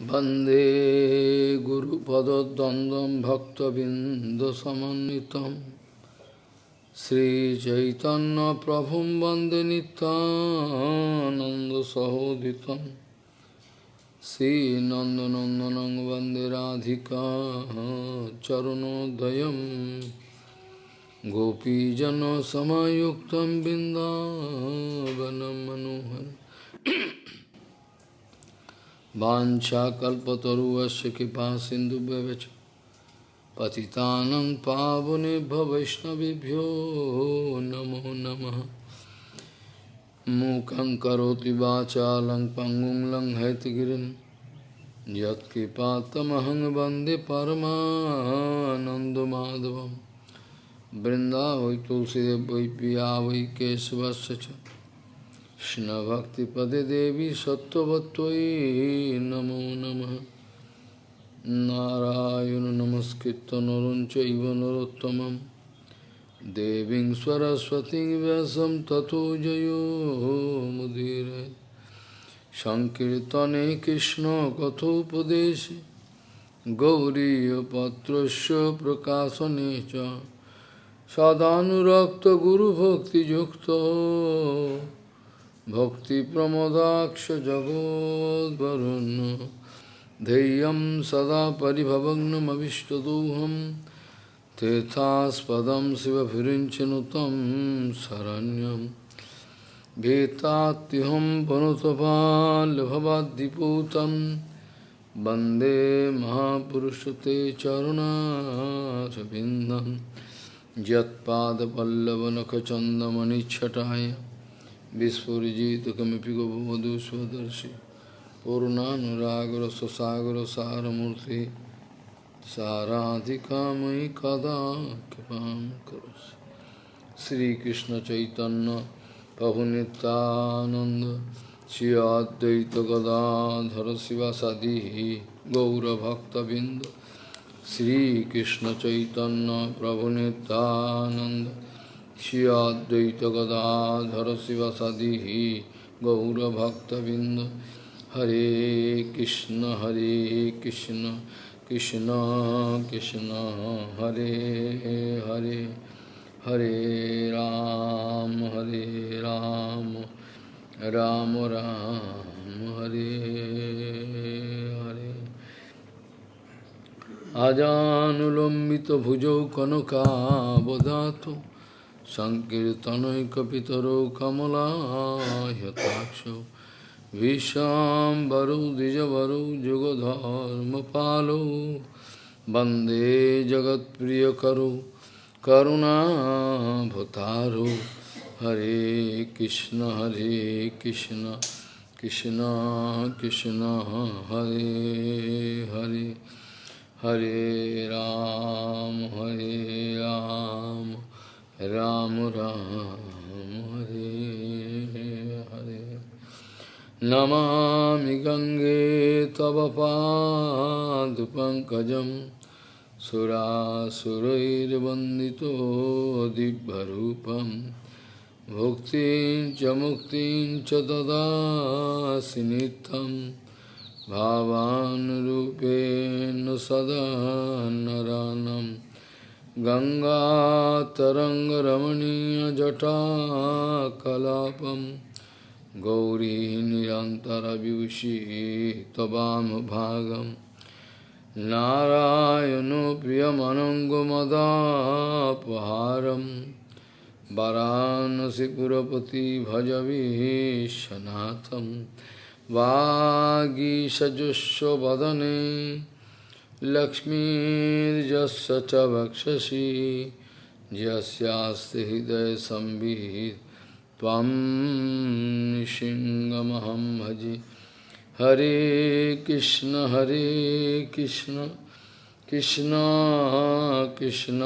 वन्दे गुरुपदद्वन्द्वं भक्तबिन्दसमन्वितं श्रीचैतन्यप्रभुं वन्दे नित्यानन्दसहोदितं श्रीनन्दनन्दनं वन्दे राधिका चरणोदयं गोपीजनसमयुक्तं बिन्दावनं Vancha kalpataruasya kipa sindhu bhavacha Patitanam pavane bhavaishnavibhyo namo namaha Mukam karoti vacha lang pangum lang haitgirin Yat kipatamahang bande paramananda madhavam Brinda vai tulsi vai piya vai kesavasya वै पिया वै केशवस्य च कृष्णभक्तिपदे देवी सत्त्ववत्त्वयि नमो नमः नारायण नमस्कृत्य नरं चैव नरोत्तमं देवीं सरस्वतीं व्यासं ततो जयो मुदीरे सङ्कीर्तने कृष्णकथोपदेशे गौरीयपत्रस्य प्रकाशने च सदानुरक्तगुरुभक्तियुक्तो भक्तिप्रमोदाक्ष जगोद्वरुन् धैर्यं सदा परिभवग्नमविष्टदोहं। तीर्थास्पदं शिवभिरिञ्चनुतं शरण्यं। भीतात्युहं पनुतपाल्भवाद्दिपूतं वंदे महापुरुषते चरुणारविन्दं। यत्पादपल्लवनखचन्दमनिच्छटाय বিস্ফুরিজিতকমিপি গোমধু স্বদর্শী পূর্ণানুরাগর সসাগর সারমূর্তি সারাধিকাময়ী কদা কৃপাম করছি শ্রীকৃষ্ণ চৈতন্য প্রভুনিতানন্দ শ্রী অদ্বৈত গদাধর শিবাসাদি গৌরভক্তবৃন্দ। শ্রীকৃষ্ণ চৈতন্য প্রভুনিতানন্দ चैतन्य प्रभु Nityanand Shri Advaita Gadadhara Sivasadi Gaura Bhakta Binda Hare Krishna Hare Krishna Krishna Krishna Hare Hare Hare Ram Hare Ram Ram Ram সংকীর্তনৈকিতরৌ কমলাহতাক্ষ বিশ্বাম্বরৌ দ্বিজবরৌ যুগধর্মপালৌ বন্দে জগৎপ্রিয়করৌ করুণাভতারো হরে কৃষ্ণ হরে কৃষ্ণ কৃষ্ণ কৃষ্ণ, হরে হরে হরে রাম হরে Ram. Ram Ram Hare Hare Namami Gange Tavapa Pankajam Sura Surairvandito Dibharupam Bhuktin Chamuktin Chatada Sinitam Bhavan Rupen Sada Naranam च ददासि नित्यं भावानुरूपेण सदा नरानम् गङ्गातरङ्गरमणीयजटाकलापं गौरी निरन्तरविभूषी त्ववामभागं नारायणो प्रियमनङ्गमदापहारं वरानसिपुरपति भजवीशनाथं वागीषजुष्वदने लक्ष्मीर्जस्य च वक्षसि यस्यास्ति हृदयसंवित् त्वं भजे। हरे कृष्ण हरे कृष्ण। कृष्ण कृष्ण,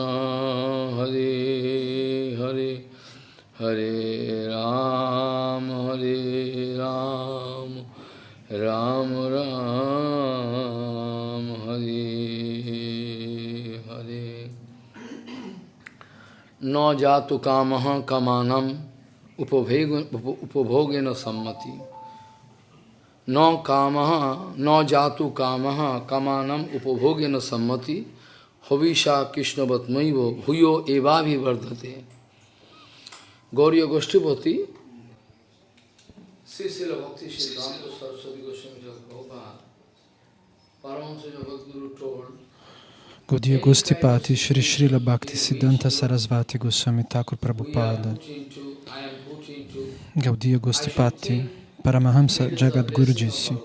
हरे हरे। हरे राम हरे राम। राम राम। हरे हरे। न जातु काम कमानम, उपभोग उपभोगे न सम्मति। न काम, न जातु काम कमानम उपभोगे न सम्मति। हविषा कृष्णवत्मैव भूयो एवाभिवर्धते गौरी गोष्ठीपति श्री श्री भक्ति श्री राम Saraswati Gaudiya Gostipati Shri Srila Bhakti Siddhanta Sarasvati Goswami Thakur Prabhupada Gaudiya Gostipati Paramahamsa Jagadguru disse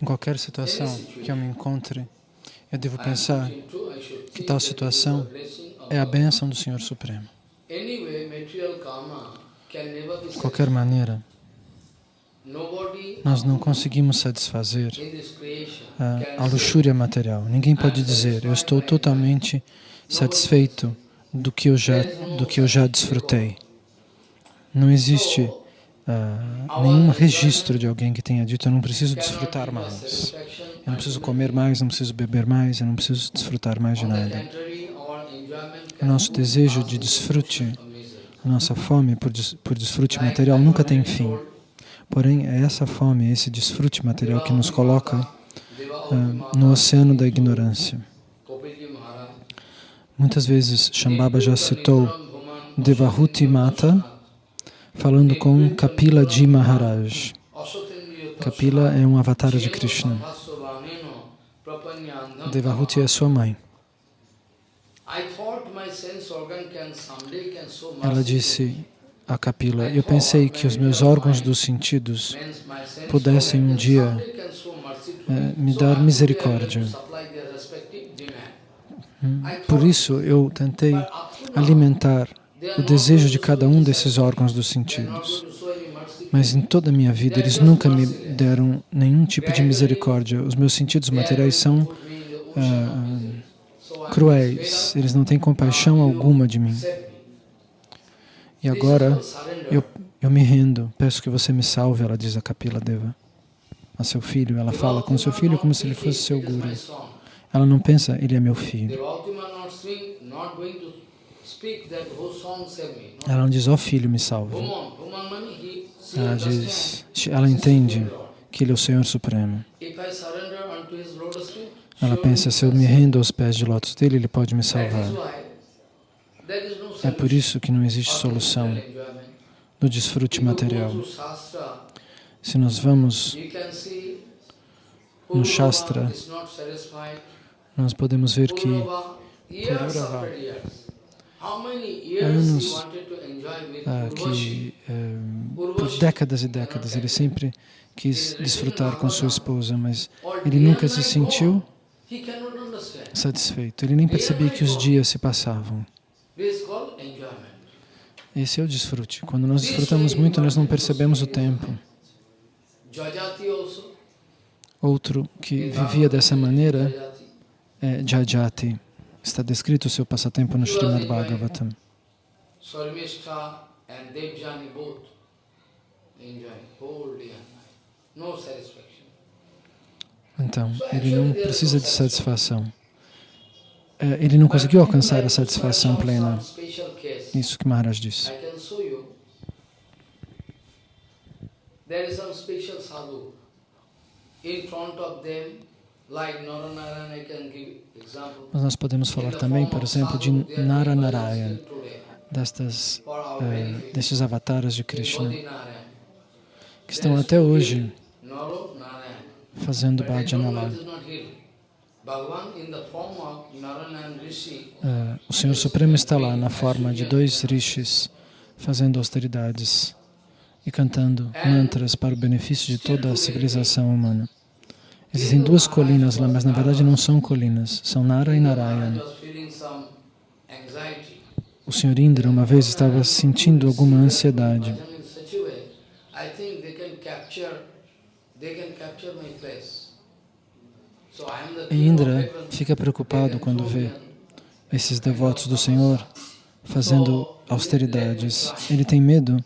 Em qualquer situação que eu me encontre, eu devo pensar que tal situação blessing of é a bênção do Senhor Supremo. De qualquer maneira, nós não conseguimos satisfazer a, a luxúria material. Ninguém pode dizer, eu estou totalmente satisfeito do que eu já, do que eu já desfrutei. Não existe ah, nenhum registro de alguém que tenha dito, eu não preciso desfrutar mais. Eu não preciso comer mais, não preciso beber mais, eu não preciso desfrutar mais de nada. O nosso desejo de desfrute, a nossa fome por, des- por desfrute material nunca tem fim. Porém, é essa fome, esse desfrute material que nos coloca ah, no oceano da ignorância. Muitas vezes Shambhava já citou Devahuti Mata falando com Kapila Ji Maharaj. Kapila é um avatar de Krishna. Devahuti é sua mãe. Ela disse a Kapila, eu pensei que os meus órgãos dos sentidos pudessem um dia eh, me dar misericórdia. Hum, Por isso eu tentei alimentar o desejo de cada um desses órgãos dos sentidos. Mas em toda a minha vida eles nunca me deram nenhum tipo de misericórdia. Os meus sentidos materiais são ah, cruéis, eles não têm compaixão alguma de mim. E agora eu, eu me rendo, peço que você me salve, ela diz a Kapila Deva, a seu filho. Ela fala com seu filho como se ele fosse seu guru. Ela não pensa, ele é meu filho. Ela não diz, ó filho, me salve. Ela diz, ela entende que ele é o Senhor Supremo. Ela pensa, se eu me rendo aos pés de lótus dele, ele pode me salvar. É por isso que não existe solução do desfrute material. Se nós vamos no Shastra, nós podemos ver que Pururava, anos ah, que eh, por décadas e décadas ele sempre quis desfrutar com sua esposa, mas ele nunca se sentiu satisfeito. Ele nem percebia que os dias se passavam. Esse é o desfrute. Quando nós desfrutamos muito, nós não percebemos o tempo. Outro que vivia dessa maneira é Jajati. Está descrito o seu passatempo no Srimad Bhagavatam. Então, ele não precisa de satisfação. É, Ele não conseguiu alcançar a satisfação plena. Isso que Maharaj disse. There is some special sadhu. In front of them. Mas nós podemos falar também, por exemplo, de Naranarayan, destas, eh, destes avatares de Krishna, que estão até hoje fazendo bhajana lá. Eh, o Senhor Supremo está lá na forma de dois rishis, fazendo austeridades e cantando mantras para o benefício de toda a civilização humana. Existem duas colinas lá, mas na verdade não são colinas, são Nara e Narayan. was feeling some anxiety. O Senhor Indra uma vez estava sentindo alguma ansiedade. They can capture, they can capture my place. Indra fica preocupado quando vê esses devotos do Senhor fazendo austeridades. Ele tem medo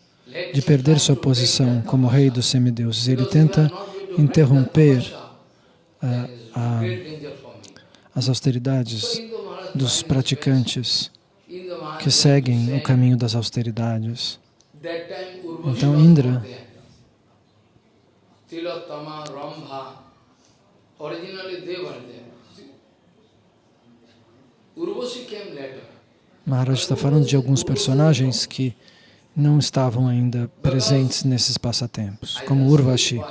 de perder sua posição como rei dos semideuses. Ele tenta interromper a, a, for me. as austeridades dos praticantes que seguem o caminho das austeridades. Então Indra Maharaj está falando de alguns personagens que não estavam ainda presentes nesses passatempos, como Urvashi.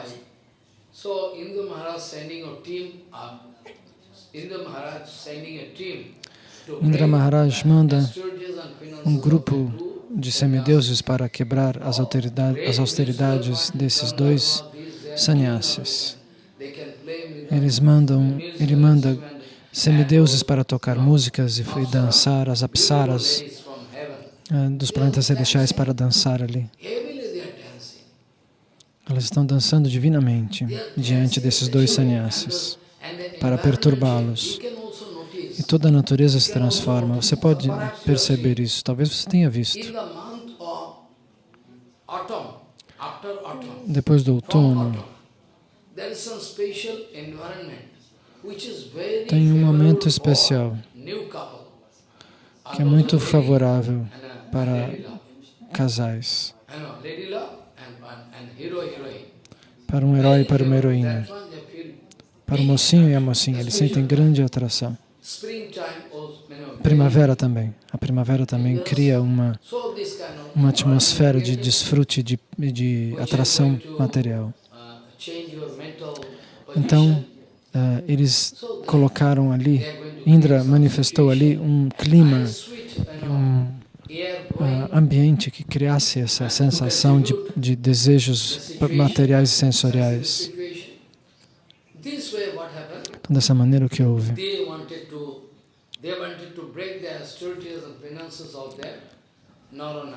Indra Maharaj manda um grupo de semideuses para quebrar as, autoridade- as austeridades desses dois sannyasis. They can play with Eles mandam, ele manda semideuses para tocar músicas e, dançar, as apsaras ah, dos planetas celestiais para dançar ali. Elas estão dançando divinamente diante desses dois sannyasis para perturbá-los. E toda a natureza se transforma. Você pode perceber isso. Talvez você tenha visto. Depois do outono, tem um momento especial que é muito favorável uh, para casais, para um herói e para uma heroína, para o mocinho e a mocinha. Eles sentem grande atração. Primavera também. A primavera também cria uma, uma atmosfera de desfrute, de, de atração material. uh, change your mental Então, ah, eles colocaram ali, Indra manifestou ali um clima, um blowing ambiente que criasse essa sensação de, de desejos materiais e sensoriais. Então, dessa maneira o que houve?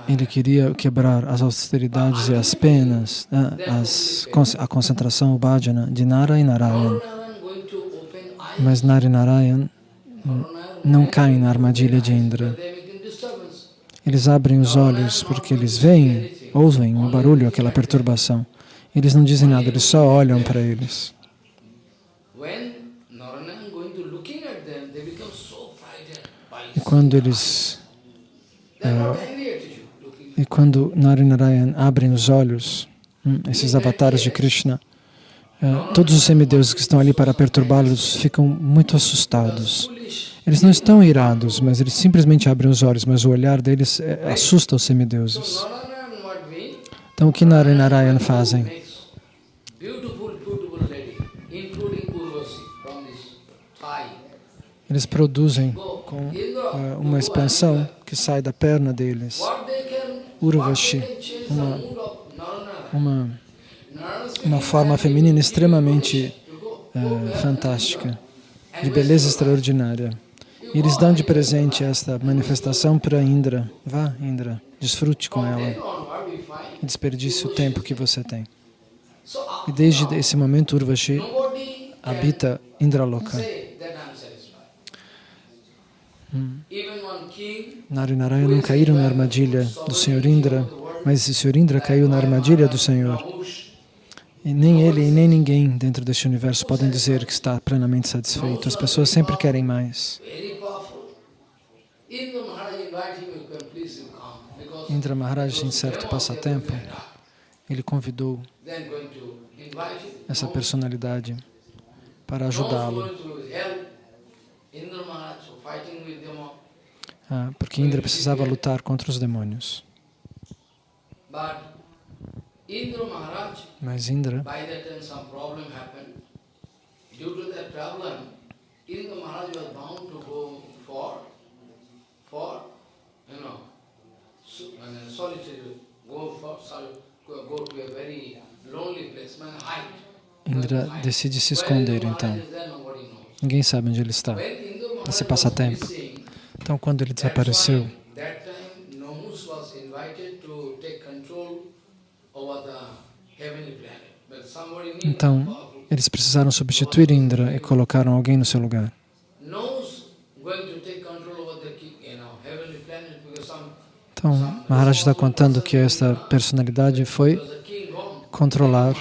Ele queria quebrar as austeridades e as penas, ah, as, a concentração, o bhajana de Nara e Narayan. Mas Nara e Narayan não caem na armadilha de Indra. Eles abrem os olhos porque eles veem, ouvem o barulho, aquela perturbação. Eles não dizem nada, eles só olham para eles. E quando eles not angry at you looking. E quando Nara Narayan abrem os olhos, hum, esses avatares de Krishna, eh, todos os semideuses que estão ali para perturbá-los ficam muito assustados. Eles não estão irados, mas eles simplesmente abrem os olhos, mas o olhar deles eh, assusta os semideuses. Então o que Nara Narayan fazem? Eles produzem com eh, uma expansão que sai da perna deles, Urvashi, uma- uma, uma forma feminina extremamente eh, fantástica, de beleza extraordinária. E eles dão de presente esta manifestação para Indra. Vá, Indra, desfrute com ela desperdice o tempo que você tem. E desde esse momento, Urvashi habita Indraloka. Narayana não caíram na armadilha do Senhor Indra, mas o Senhor Indra caiu na armadilha do Senhor. E nem ele e nem ninguém dentro deste universo podem dizer que está plenamente satisfeito. As pessoas sempre querem mais. Indra Maharaj em certo passatempo, ele convidou essa personalidade para ajudá-lo, ah, porque Indra precisava lutar contra os demônios. Mas Indra. Due to that problem, Indra Maharaj was bound to go for, for, you know, so- solitary, go for, sorry, go go to a very lonely place, man, hide. Indra decide se esconder então. Ninguém sabe onde ele está. Esse passatempo. Então, quando ele desapareceu, então eles precisaram substituir Indra e colocaram alguém no seu lugar. Então, Maharaj está contando que esta personalidade foi controlar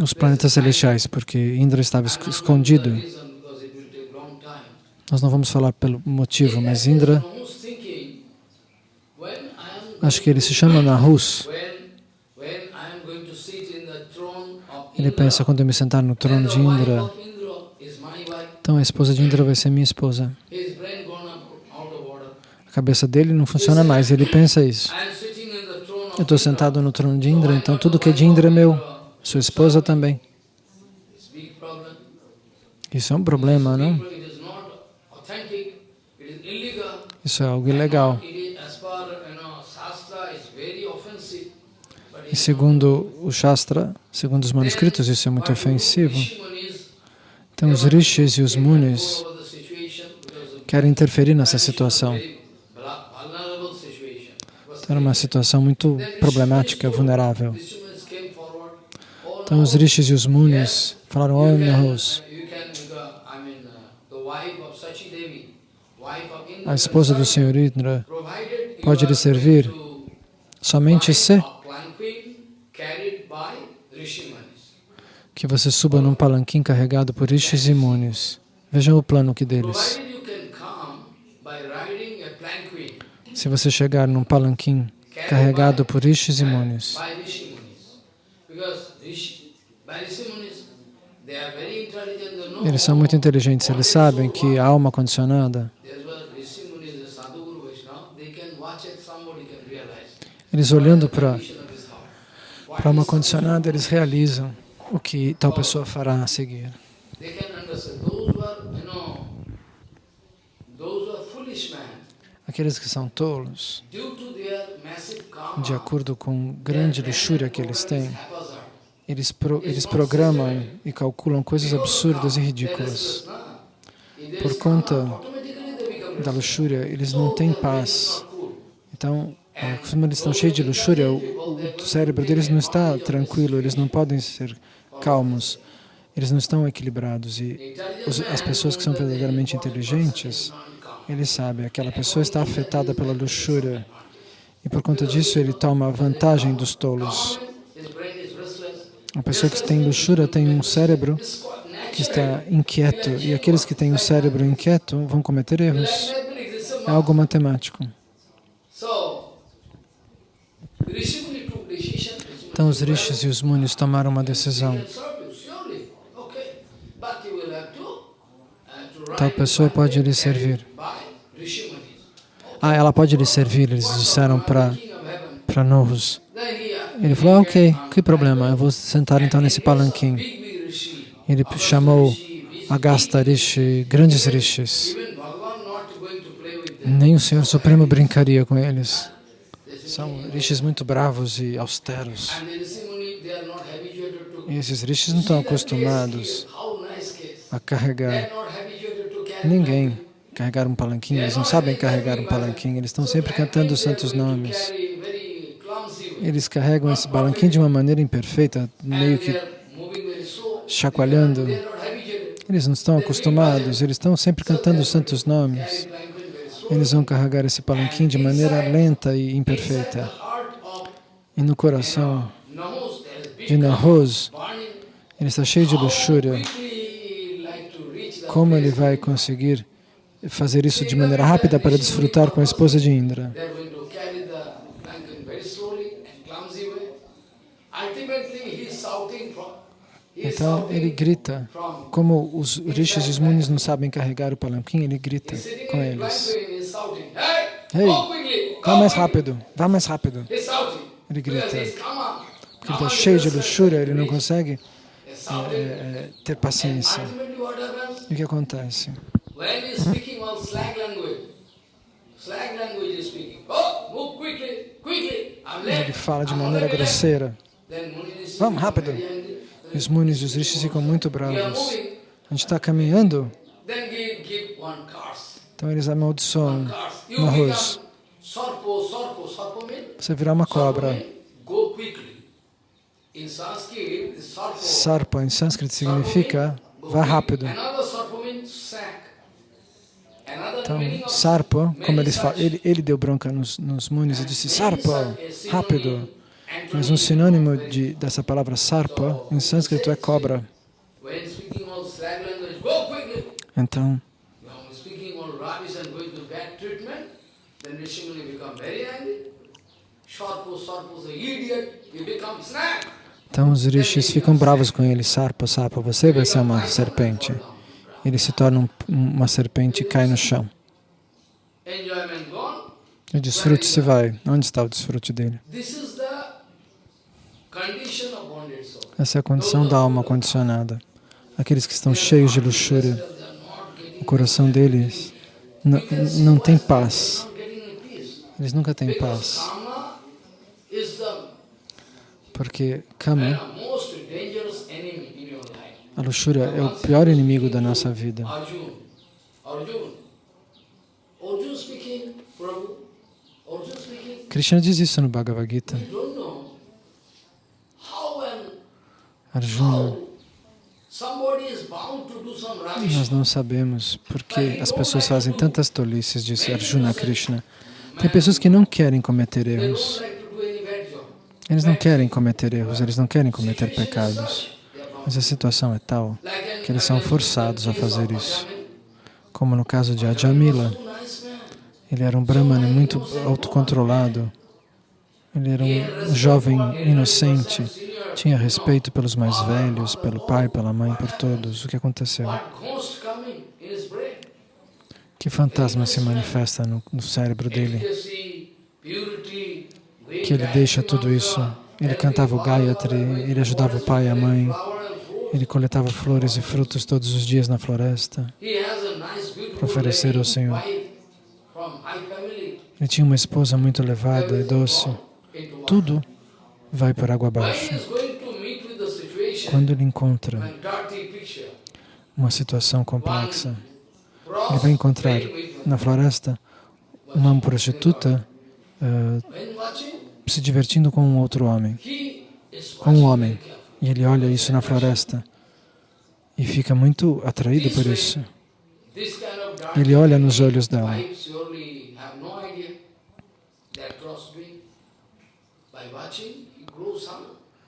os planetas celestiais, porque Indra estava es- escondido. reason because it will take long time. Nós não vamos falar pelo motivo, mas Indra, acho que ele se chama Nahus. Ele pensa, quando eu me sentar no trono de Indra, então a esposa de Indra vai ser minha esposa. A cabeça dele não funciona mais, ele pensa isso. Eu estou sentado no trono de Indra, então tudo que é de Indra é meu. Sua esposa também. Isso é um problema, não? Isso é algo ilegal. E segundo o Shastra, segundo os manuscritos, isso é muito ofensivo. Então os rishis e os munis querem interferir nessa situação. Então, era uma situação muito problemática, vulnerável. Então os rishis e os munis falaram, oh Nahus, a esposa do Senhor Indra pode lhe servir somente se que você suba num palanquim carregado por rishis e munis. Vejam o plano que deles. Se você chegar num palanquim carregado por rishis e munis, eles são muito inteligentes, eles sabem que a alma condicionada, eles olhando para para uma condicionada, eles realizam o que tal pessoa fará a seguir. Aqueles que são tolos, de acordo com grande luxúria que eles têm, eles, pro, eles programam e calculam coisas absurdas e ridículas. Por conta da luxúria, eles não têm paz. Então, como eles estão cheios de luxúria, o, o cérebro deles não está tranquilo, eles não podem ser calmos, eles não estão equilibrados. E os, as pessoas que são verdadeiramente inteligentes, eles sabem, aquela pessoa está afetada pela luxúria e por conta disso ele toma vantagem dos tolos. A pessoa que tem luxúria tem um cérebro que está inquieto e aqueles que têm um cérebro inquieto vão cometer erros. É algo matemático. Então os rishis e os munis tomaram uma decisão. Tal pessoa pode lhe servir. Ah, ela pode lhe servir, eles disseram para Nuhus. Ele falou, ah, ok, que problema, eu vou sentar então nesse palanquim. Ele chamou Agasta Rishi, grandes rishis. Nem o Senhor Supremo brincaria com eles. São rishis muito bravos e austeros. E esses rishis não estão acostumados a carregar ninguém, carregar um palanquinho. Eles não sabem carregar um palanquinho, eles estão sempre cantando os santos nomes. Eles carregam esse palanquinho de uma maneira imperfeita, meio que chacoalhando. Eles não estão acostumados, eles estão sempre cantando os santos nomes. Eles vão carregar esse palanquim de maneira lenta e imperfeita. E no coração de Nahos, ele está cheio de luxúria. Como ele vai conseguir fazer isso de maneira rápida para desfrutar com a esposa de Indra? Então ele grita, como os rishis e os munis não sabem carregar o palanquim, ele grita com eles. Ei, vá mais rápido, vá mais rápido. Ele grita. Porque ele está cheio de luxúria, ele não consegue é, é, ter paciência. E o que acontece? Ele fala de maneira grosseira. Vamos, rápido. E os munis e os rishis ficam muito bravos. A gente está caminhando. Então eles amaldiçoam no arroz. Você virá uma cobra. Sarpa em sânscrito significa vá rápido. Então, Sarpa, como eles falam, ele, ele deu bronca nos, nos munis e disse, Sarpa, rápido. Mas um sinônimo de, dessa palavra sarpa em sânscrito é cobra. Então, Então os rishis ficam bravos com ele. Sarpa, sarpa, você vai ser uma serpente. Ele se torna um, uma serpente e cai no chão. O desfrute se vai. Onde está o desfrute dele? Essa é a condição da alma condicionada. Aqueles que estão cheios de luxúria, o coração deles não tem paz. Eles nunca têm paz. Porque Kama, a luxúria é o pior inimigo da nossa vida. Krishna diz isso no Bhagavad Gita. Arjuna, nós não sabemos porque as pessoas fazem tantas tolices, disse Arjuna Krishna. Tem pessoas que não querem cometer erros. Eles não querem cometer erros, eles não querem cometer pecados. Mas a situação é tal que eles são forçados a fazer isso. Como no caso de Ajamila. Ele era um brahmana muito autocontrolado. Ele era um jovem inocente, tinha respeito pelos mais velhos, pelo pai, pela mãe, por todos. O que aconteceu? Que fantasma se manifesta no, no cérebro dele? Que ele deixa tudo isso. Ele cantava o Gayatri, ele ajudava o pai e a mãe, ele coletava flores e frutos todos os dias na floresta para oferecer ao Senhor. Ele tinha uma esposa muito elevada e doce. Tudo vai por água abaixo. Quando ele encontra uma situação complexa, ele vai encontrar na floresta uma prostituta uh, se divertindo com um outro homem, com um homem. E ele olha isso na floresta e fica muito atraído por isso. Ele olha nos olhos dela.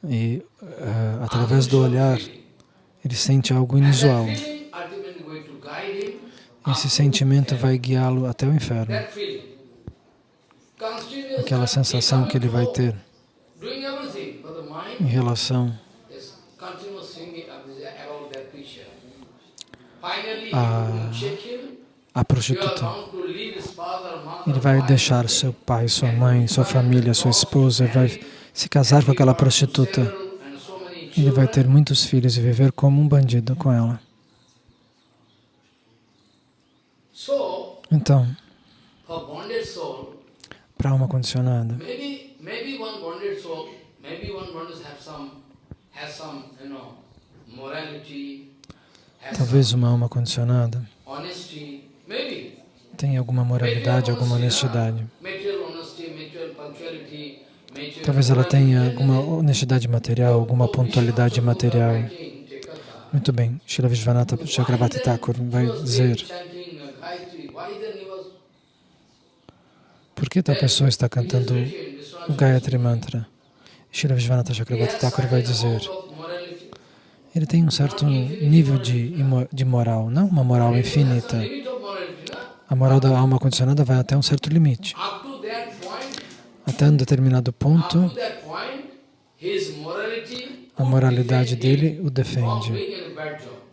E uh, através do olhar, ele sente algo inusual. Esse sentimento vai guiá-lo até o inferno. Aquela sensação que ele vai ter em relação a, a prostituta. Ele vai deixar seu pai, sua mãe, sua família, sua esposa, vai se casar com aquela prostituta. Ele vai ter muitos filhos e viver como um bandido com ela. Então, para alma condicionada, talvez uma alma condicionada. tenha alguma moralidade, alguma honestidade. Talvez ela tenha alguma honestidade material, alguma pontualidade material. Muito bem, Srila Vishwanatha Chakravarti Thakur vai dizer por que tal pessoa está cantando o Gayatri Mantra? Srila Vishwanatha Chakravarti Thakur vai dizer ele tem um certo nível de, de moral, não uma moral infinita. A moral da alma condicionada vai até um certo limite. Até um determinado ponto, a moralidade dele o defende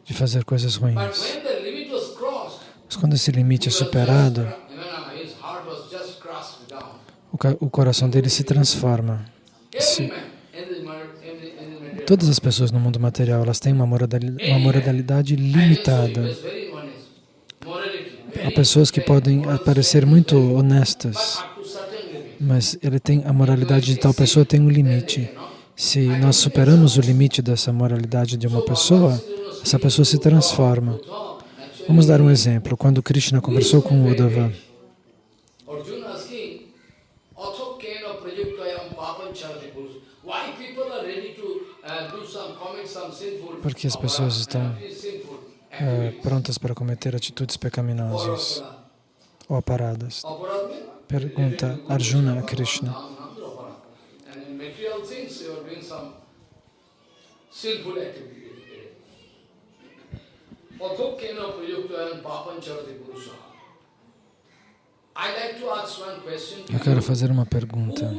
de fazer coisas ruins. Mas quando esse limite é superado, o coração dele se transforma. Se, todas as pessoas no mundo material, elas têm uma moralidade, uma moralidade limitada. Há pessoas que podem parecer muito honestas, mas ele tem a moralidade de tal pessoa tem um limite. Se nós superamos o limite dessa moralidade de uma pessoa, essa pessoa se transforma. Vamos dar um exemplo. Quando Krishna conversou com Uddhava, porque as pessoas estão é, prontas para cometer atitudes pecaminosas ou paradas. Pergunta Arjuna a Krishna. Eu quero fazer uma pergunta.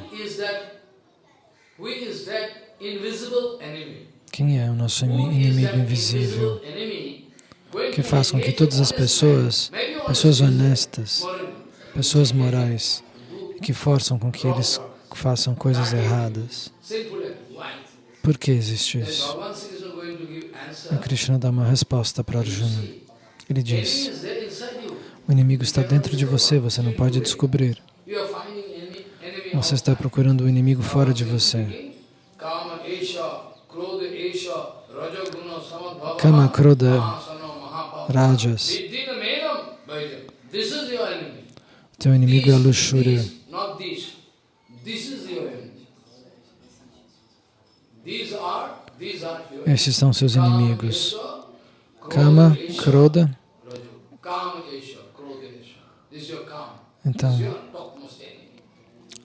Quem é o nosso inimigo invisível? Que faz com que todas as pessoas, pessoas honestas, pessoas morais, que forçam com que eles façam coisas erradas. Por que existe isso? E Krishna dá uma resposta para Arjuna. Ele diz, o inimigo está dentro de você, você não pode descobrir. Você está procurando o inimigo fora de você. Kama, Krodha, Rajas. Teu inimigo é a luxúria. Esses são seus inimigos. Kama, Krodha. Então,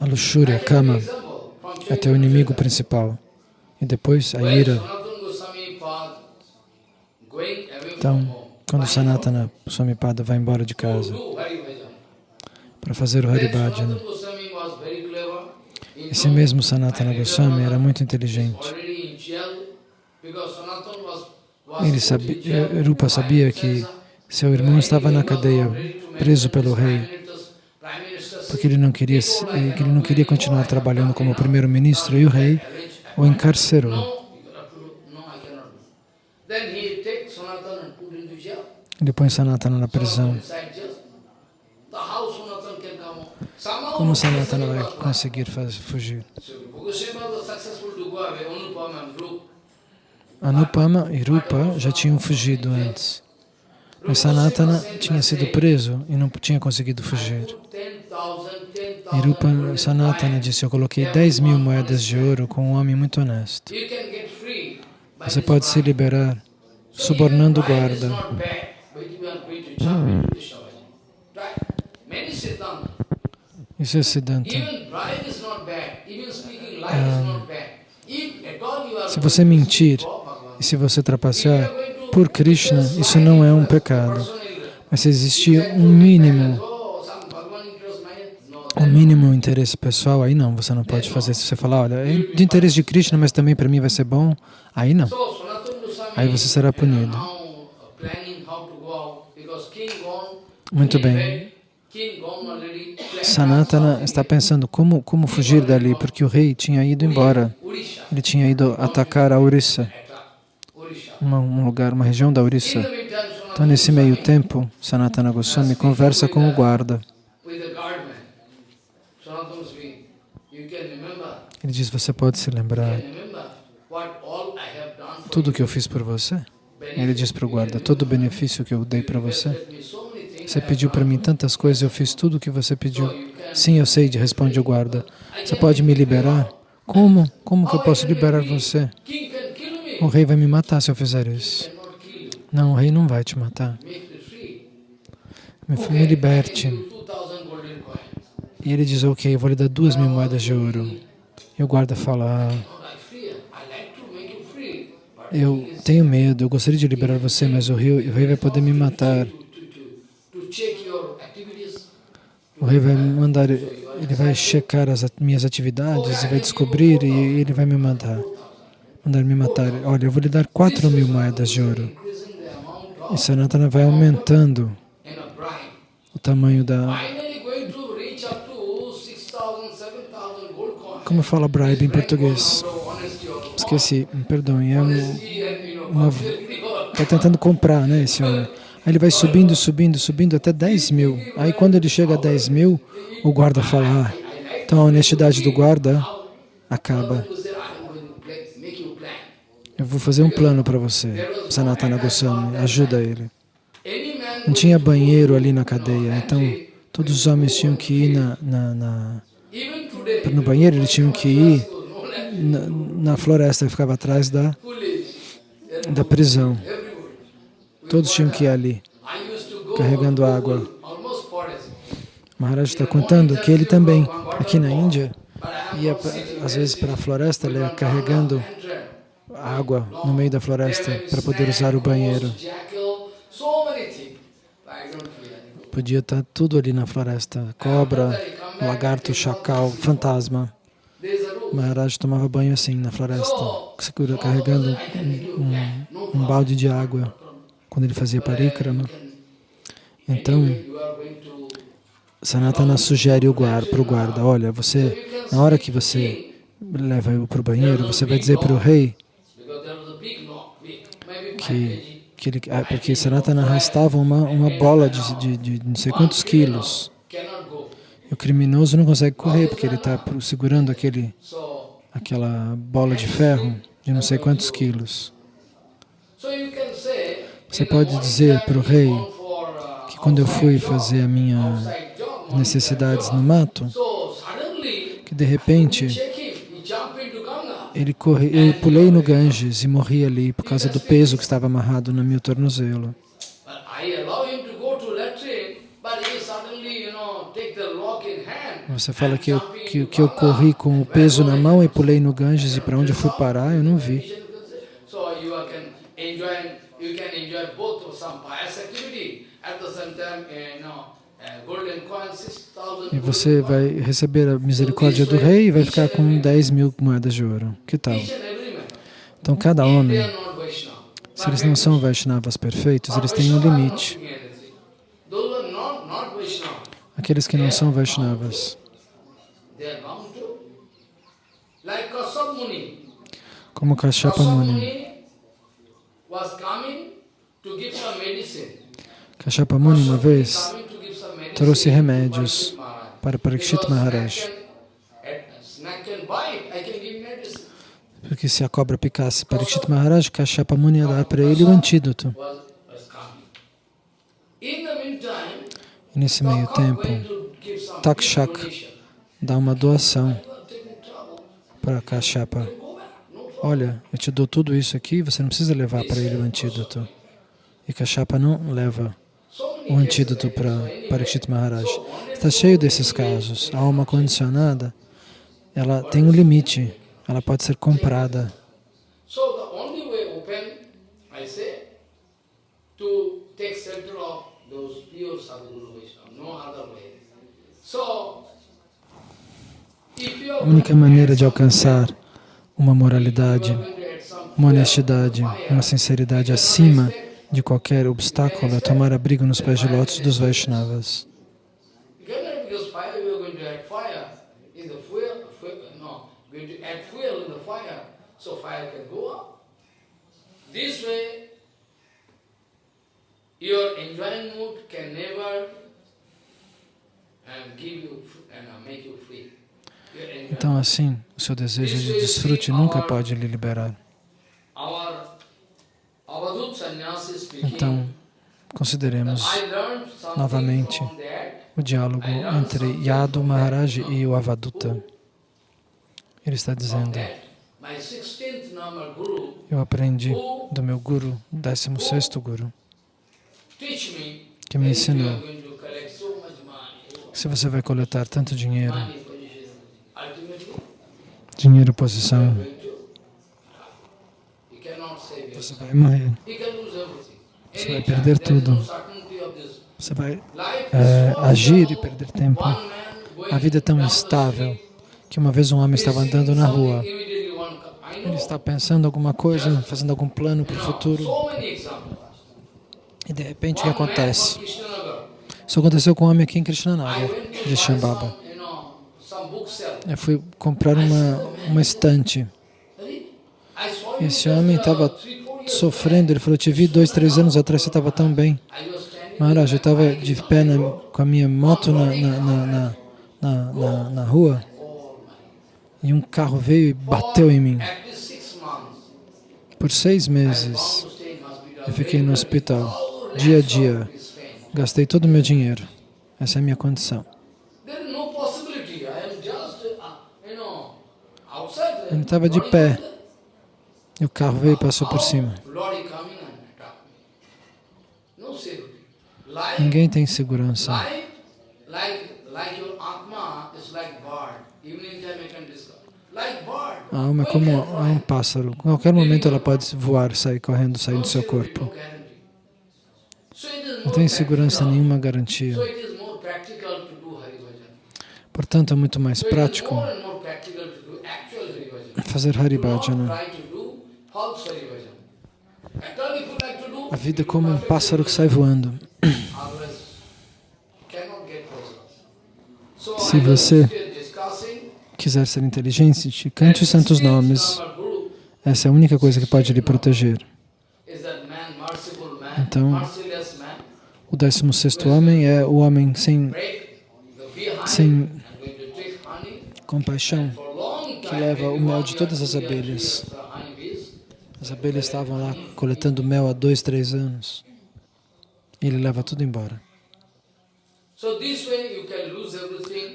a luxúria, Kama, é teu inimigo principal. E depois a ira. Então, quando Sanatana Swamipada vai embora de casa para fazer o Haribhajana, esse mesmo Sanatana Goswami era muito inteligente. Ele sabia, Rupa sabia que seu irmão estava na cadeia, preso pelo rei, porque ele não queria, ele não queria continuar trabalhando como primeiro-ministro e o rei o encarcerou. Ele põe Sanatana na prisão. Como Sanatana vai conseguir fazer, fugir? Anupama e Rupa já tinham fugido antes. Mas Sanatana tinha sido preso e não tinha conseguido fugir. E Rupa Sanatana disse, eu coloquei 10 mil moedas de ouro com um homem muito honesto. Você pode se liberar subornando o guarda. Isso é Siddhanta. Ah, se você mentir e se você trapacear por Krishna, isso não é um pecado. Mas se existir um mínimo, um mínimo interesse pessoal, aí não, você não pode fazer. Se você falar, olha, é de interesse de Krishna, mas também para mim vai ser bom, aí não. Aí você será punido. Muito bem. Sanatana está pensando como, como fugir dali, porque o rei tinha ido embora. Ele tinha ido atacar a Orissa, um lugar, uma região da Orissa. Então, nesse meio tempo, Sanatana Goswami conversa com o guarda. Ele diz, você pode se lembrar tudo que eu fiz por você? Ele diz para o guarda, todo o benefício que eu dei para você? Você pediu para mim tantas coisas, eu fiz tudo o que você pediu. Sim, eu sei, responde o guarda. Você pode me liberar? Como? Como que eu posso liberar você? O rei vai me matar se eu fizer isso. Não, o rei não vai te matar. Me, me liberte. E ele diz, ok, eu vou lhe dar duas mil moedas de ouro. E o guarda fala, ah, eu tenho medo, eu gostaria de liberar você, mas o rei, o rei vai poder me matar. O rei vai mandar, ele vai checar as minhas atividades e vai descobrir e ele vai me mandar, mandar me matar. Olha, eu vou lhe dar quatro mil moedas de ouro. E Sanatana vai aumentando o tamanho da... Como fala bribe em português? Esqueci, me perdoem. É uma... Está tentando comprar, né, esse homem. Aí ele vai subindo, subindo, subindo até 10 mil. Aí quando ele chega a 10 mil, o guarda fala, ah, então a honestidade do guarda acaba. Eu vou fazer um plano para você, Sanatana Goswami, ajuda ele. Não tinha banheiro ali na cadeia, então todos os homens tinham que ir na, na, na no banheiro, eles tinham que ir na, na floresta que ficava atrás da, da prisão. Todos tinham que ir ali, carregando água. Maharaj está contando que ele também, aqui na Índia, ia às vezes para a floresta, ele ia carregando água no meio da floresta para poder usar o banheiro. Podia estar tudo ali na floresta, cobra, lagarto, chacal, fantasma. Maharaj tomava banho assim na floresta, carregando um, um, um balde de água quando ele fazia parikrama. Então, Sanatana sugere para o guarda, olha, você, na hora que você leva eu para o banheiro, você vai dizer para o rei que, que ele, ah, porque Sanatana arrastava uma, uma bola de, de, de não sei quantos quilos. E o criminoso não consegue correr, porque ele está segurando aquele, aquela bola de ferro de não sei quantos quilos. Você pode dizer para o rei que quando eu fui fazer a minha necessidades no mato, que de repente ele corre, eu pulei no Ganges e morri ali por causa do peso que estava amarrado no meu tornozelo. Você fala que eu, que, que eu corri com o peso na mão e pulei no Ganges e para onde eu fui parar, eu não vi. E você vai receber a misericórdia do rei e vai ficar com 10 mil moedas de ouro. Que tal? Então, cada homem, se eles não são Vaishnavas perfeitos, eles têm um limite. Aqueles que não são Vaishnavas, como Kashyapa Muni. Kashyapa Muni uma vez trouxe remédios para Parikshit Maharaj. Porque se a cobra picasse Parikshit Maharaj, Kashyapa Muni ia dar para ele o antídoto. E nesse meio tempo, Takshak dá uma doação para Kashyapa. Olha, eu te dou tudo isso aqui, você não precisa levar para ele o antídoto. E Kashyapa não leva o antídoto para Parikshit Maharaj. Está cheio desses casos. A alma condicionada, ela tem um limite, ela pode ser comprada. A única maneira de alcançar uma moralidade, uma honestidade, uma sinceridade acima de qualquer obstáculo é tomar abrigo nos pés de lótus dos Vaishnavas. your enjoying mood can never um, give you and make you free. Então, assim, o seu desejo de desfrute nunca pode lhe liberar. Então, consideremos novamente o diálogo entre Yadu Maharaj e o Avaduta. Ele está dizendo, eu aprendi do meu Guru, 16º Guru, que me ensinou se você vai coletar tanto dinheiro, dinheiro, posição, você vai morrer. Você vai perder tudo. Você vai é, agir e perder tempo. A vida é tão instável que uma vez um homem estava andando na rua. Ele está pensando alguma coisa, fazendo algum plano para o futuro. E de repente o que acontece? Isso aconteceu com um homem aqui em Krishnanagar, de Shambhava. Eu fui comprar uma, uma estante. Esse homem estava sofrendo, ele falou, te vi dois, três anos atrás, você estava tão bem. Maharaj, eu estava de pé na, com a minha moto na, na, na, na rua e um carro veio e bateu em mim. Por seis meses, eu fiquei no hospital, dia a dia. Gastei todo o meu dinheiro. Essa é a minha condição. Ele estava de pé. E o carro veio e passou por cima. Ninguém tem segurança. A alma é como um pássaro. A qualquer momento ela pode voar, sair correndo, sair do seu corpo. Não tem segurança nenhuma garantia. Portanto, é muito mais prático fazer Haribhajana. A vida é como um pássaro que sai voando. Se você quiser ser inteligente, cante os santos nomes. Essa é a única coisa que pode lhe proteger. Então, o 16º homem é o homem sem, sem compaixão, que leva o mel de todas as abelhas. As abelhas estavam lá coletando mel há dois, três anos. E ele leva tudo embora.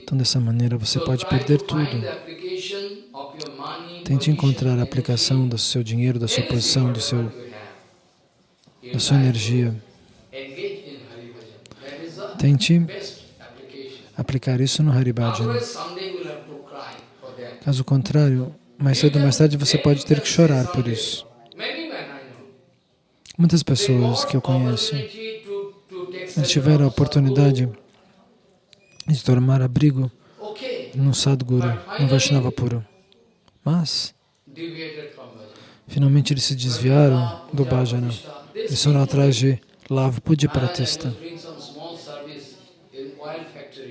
Então, dessa maneira, você pode perder tudo. Tente encontrar a aplicação do seu dinheiro, da sua posição, do seu, da sua energia. Tente aplicar isso no Haribhajana. Caso contrário, mais cedo ou mais tarde você pode ter que chorar por isso. Muitas pessoas que eu conheço tiveram a oportunidade de tomar abrigo no Sadguru, no Vaishnava puro. Mas, finalmente eles se desviaram do bhajana. Eles foram atrás de Lava Pujapratista.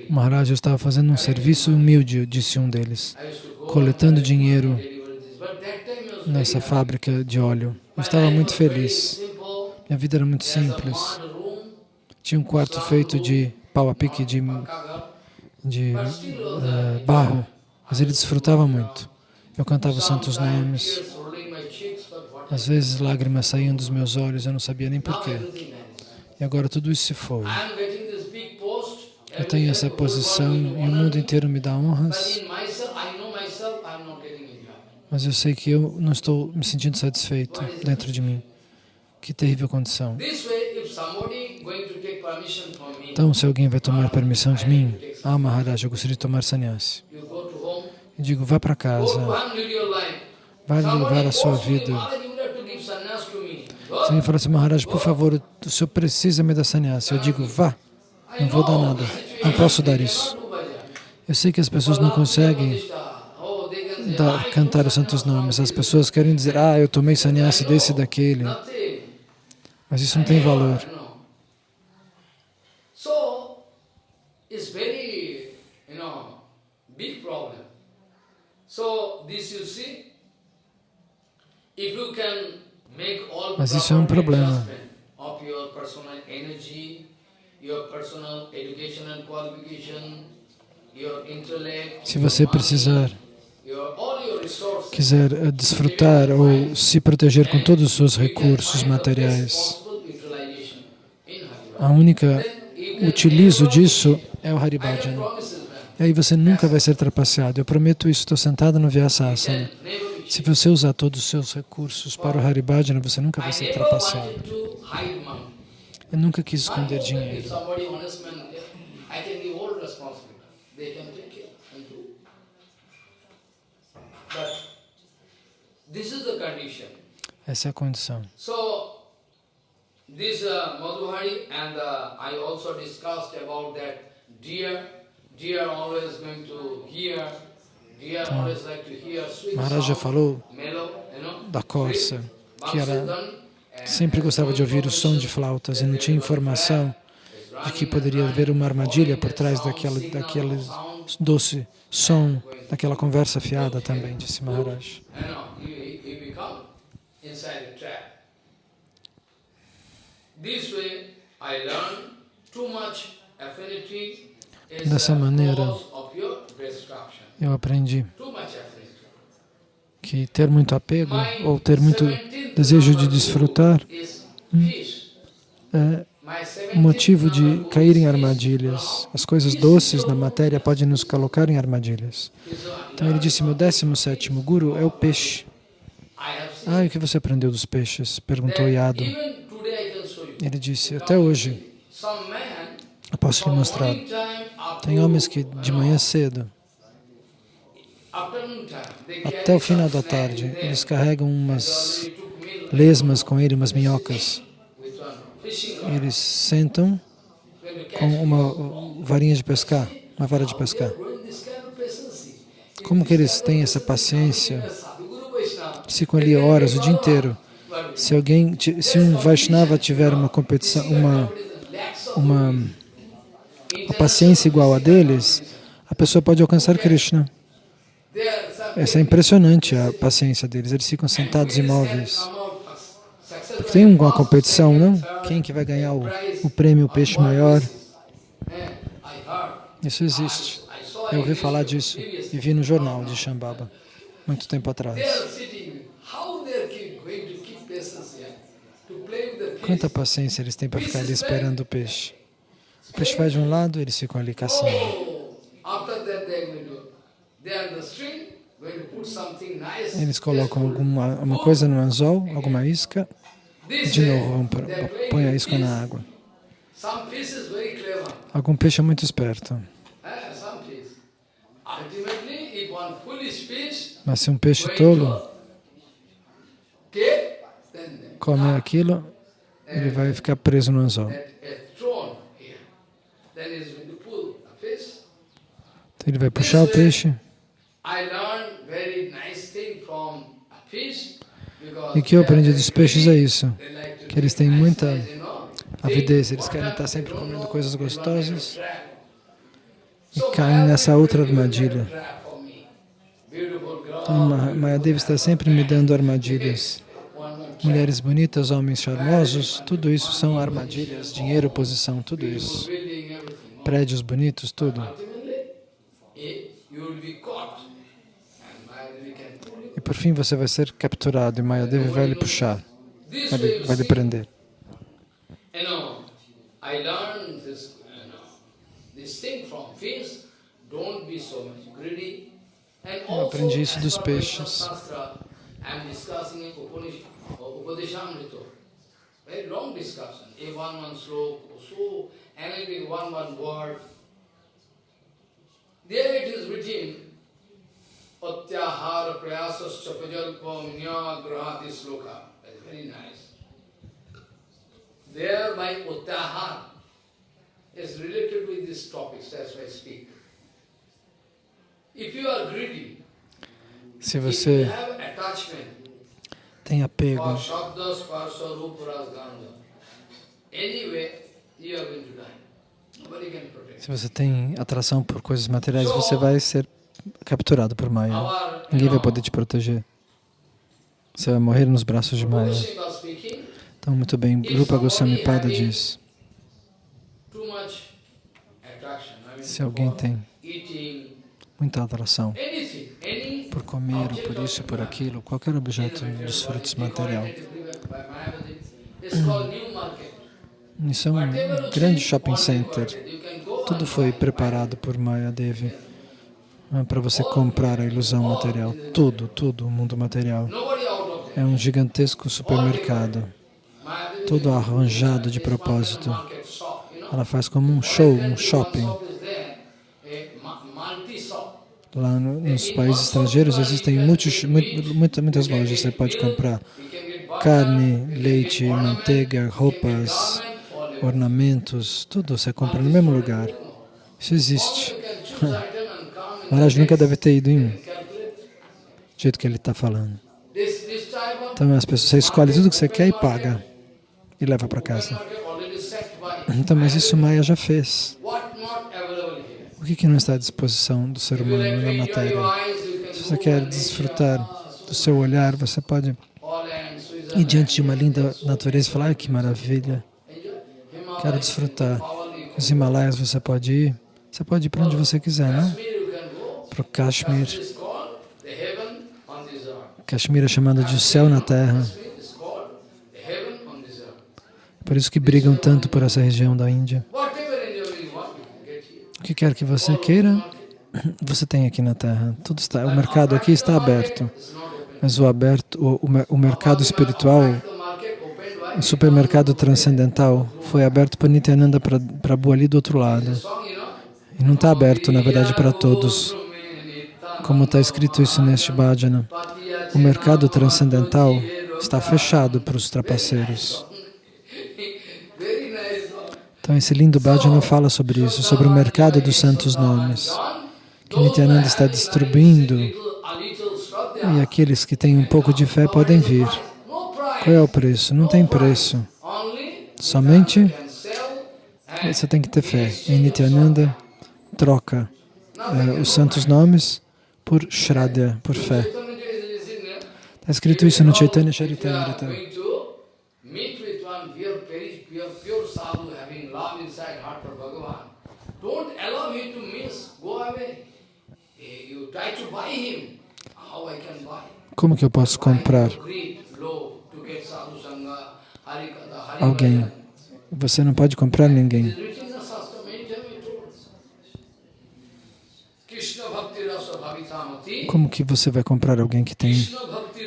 O Maharaj estava fazendo um serviço humilde, disse um deles, coletando dinheiro nessa fábrica de óleo. Eu estava muito feliz. Minha vida era muito simples. Tinha um quarto feito de pau a pique, de, de uh, barro, mas ele desfrutava muito. Eu cantava os santos nomes. Às vezes lágrimas saíam dos meus olhos, eu não sabia nem porquê. E agora tudo isso se foi. Eu tenho essa posição e o mundo inteiro me dá honras, mas eu sei que eu não estou me sentindo satisfeito dentro de mim. Que terrível condição. Então, se alguém vai tomar permissão de mim, ah, Maharaj, eu gostaria de tomar sannyasi. Eu digo, vá para casa, vai levar a sua vida. Se alguém fala assim, Maharaj, por favor, o senhor precisa me dar sannyasi. Eu digo, vá, não vou dar nada, não posso dar isso. Eu sei que as pessoas não conseguem dar, cantar os santos nomes. As pessoas querem dizer, ah, eu tomei sannyasi desse e daquele. Mas isso não tem valor. Mas isso é um problema. Se você precisar, quiser eh, desfrutar ou se proteger com todos os seus recursos materiais, a única utilizo disso é o Haribhajana. E aí você nunca vai ser trapaceado. Eu prometo isso, estou sentado no Vyasasana. Se você usar todos os seus recursos para o Haribhajana, você nunca vai ser trapaceado. Eu nunca quis esconder dinheiro. Essa é a condição. This uh, Madhuhari and uh, I also discussed about that deer. Deer always going to hear. Deer então, always like to hear sweet Maharaj já falou da corça, que ela sempre gostava de ouvir o som de flautas e não tinha informação de que poderia haver uma armadilha por trás daquele, daquele doce som, daquela conversa fiada também, disse Maharaj. Dessa maneira, eu aprendi que ter muito apego ou ter muito desejo de desfrutar hum, é motivo de cair em armadilhas. As coisas doces da matéria podem nos colocar em armadilhas. Então ele disse, meu 17º guru é o peixe. Ah, e o que você aprendeu dos peixes? Perguntou Yadu. Ele disse, até hoje, eu posso lhe mostrar. Tem homens que de manhã cedo, até o final da tarde, eles carregam umas lesmas com ele, umas minhocas. Eles sentam com uma varinha de pescar, uma vara de pescar. Como que eles têm essa paciência? ficam ali horas, o dia inteiro. Se alguém, se um Vaishnava tiver uma competição, uma, uma, uma paciência igual a deles, a pessoa pode alcançar Krishna. Essa é impressionante a paciência deles, eles ficam sentados imóveis. Tem uma competição, não? Quem que vai ganhar o, o prêmio, peixe maior? Isso existe. Eu ouvi falar disso e vi no jornal de Shambhava, muito tempo atrás. Quanta paciência eles têm para ficar ali esperando o peixe. O peixe vai de um lado, eles ficam ali caçando. Eles colocam alguma uma coisa no anzol, alguma isca, de novo põe a isca na água. Algum peixe é muito esperto. Mas se um peixe tolo come aquilo, ele vai ficar preso no anzol. Então ele vai puxar o peixe. E o que eu aprendi dos peixes é isso, que eles têm muita avidez, eles querem estar sempre comendo coisas gostosas e caem nessa outra armadilha. Então, Mayadevi está sempre me dando armadilhas. Mulheres bonitas, homens charmosos, tudo isso são armadilhas, dinheiro, posição, tudo isso. Prédios bonitos, tudo. Por fim você vai ser capturado e Mayadevi vai lhe puxar, vai lhe, vai lhe prender. Eu aprendi isso dos peixes. Very long discussion, a one one sloka, so analytic one one word. There it is written, Atyahara prayasascha pajalpam nyagrahati sloka. That's very nice. There by Uttahar is related with this topic, that's why I speak. If you are greedy, se você tem apego, se você tem atração por coisas materiais, você vai ser capturado por Maya. Ninguém vai poder te proteger. Você vai morrer nos braços de Maya. Então, muito bem, Rupa Goswami Pada diz, se alguém tem muita atração por comer, por isso, por aquilo, qualquer objeto dos frutos material. Isso é um grande shopping center. Tudo foi preparado por Maya Devi para você comprar a ilusão material. Tudo, tudo, o mundo material. É um gigantesco supermercado. Todo arranjado de propósito. Ela faz como um show, um shopping. Lá no, nos países estrangeiros existem muitos, muitas, muitas lojas. Você pode comprar carne, leite, manteiga, roupas, ornamentos, tudo você compra no mesmo lugar. Isso existe. Maharaj nunca deve ter ido em um, do jeito que ele está falando. Então as pessoas, você escolhe tudo que você quer e paga, e leva para casa. Então, mas isso Maya já fez. O que, que não está à disposição do ser humano na matéria? Se você quer desfrutar do seu olhar, você pode ir diante de uma linda natureza e falar, ah, que maravilha, quero desfrutar. Os Himalaias você pode ir, você pode ir para onde você quiser, não? Para o Kashmir. Kashmir é chamado de céu na terra. Por isso que brigam tanto por essa região da Índia. O que quer que você queira, você tem aqui na Terra. Tudo está, o mercado aqui está aberto. Mas o, aberto, o, o, o mercado espiritual, o supermercado transcendental, foi aberto para Nityananda Prabhu ali do outro lado. E não está aberto, na verdade, para todos. Como está escrito isso neste bhajana. O mercado transcendental está fechado para os trapaceiros. Então, esse lindo bhajana fala sobre isso, sobre o mercado dos santos nomes, que Nityananda está distribuindo E aqueles que têm um pouco de fé podem vir. Qual é o preço? Não tem preço. Somente você tem que ter fé. Em Nityananda, troca eh, os santos nomes por Shraddha, por fé. Está escrito isso no Chaitanya Charitamrita. Buy? Como que eu posso comprar alguém? Você não pode comprar ninguém. Como que você vai comprar alguém que tem?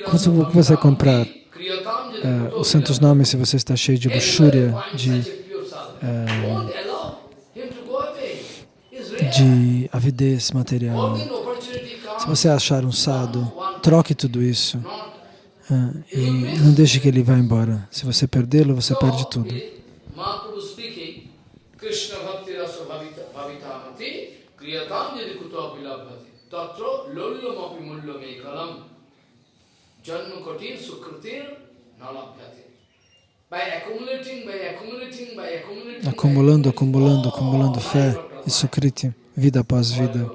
Como você vai comprar uh, os santos nomes se você está cheio de luxúria, de, uh, de avidez material? Se você achar um sado, troque tudo isso uh, e não deixe que ele vá embora. Se você perdê-lo, você perde tudo. Krishna bhakti rasa bhavitamati kriyatam yadi kuto tatra lollamapi mullame kalam janma kotin sukritir nalabhyati Acumulando, acumulando, acumulando fé e sukriti, vida após vida.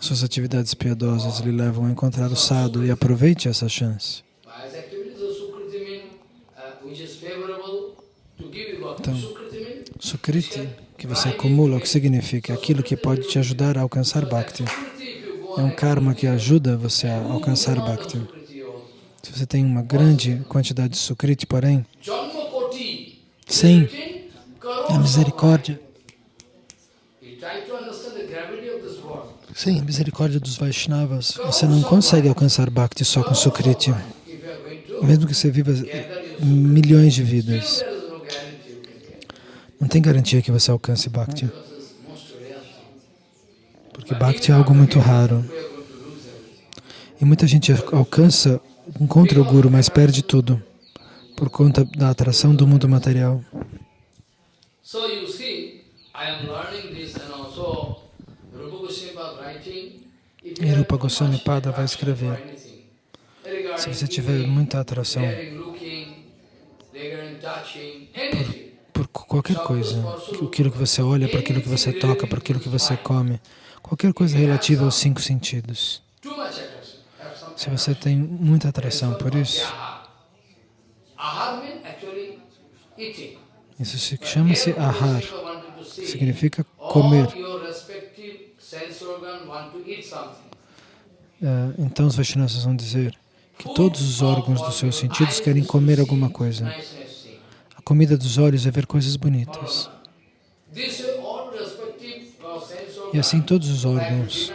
Suas atividades piedosas lhe levam a encontrar o sado e aproveite essa chance. Então, Sukriti, que você acumula, o que significa? Aquilo que pode te ajudar a alcançar Bhakti. É um karma que ajuda você a alcançar Bhakti. Se você tem uma grande quantidade de Sukriti, porém, sem a misericórdia, sem a misericórdia dos Vaishnavas, você não consegue alcançar Bhakti só com Sukriti. Mesmo que você viva milhões de vidas. Não tem garantia que você alcance Bhakti. Porque Bhakti é algo muito raro. E muita gente alcança, encontra o Guru, mas perde tudo por conta da atração do mundo material. E Rupa Goswami Pada vai escrever. Se você tiver muita atração por por qualquer coisa, aquilo que você olha, para aquilo que você toca, para aquilo que você come, qualquer coisa relativa aos cinco sentidos. Se você tem muita atração por isso, isso chama-se ahar, significa comer. É, então os Vaishnavas vão dizer que todos os órgãos dos seus sentidos querem comer alguma coisa comida dos olhos é ver coisas bonitas. E assim todos os órgãos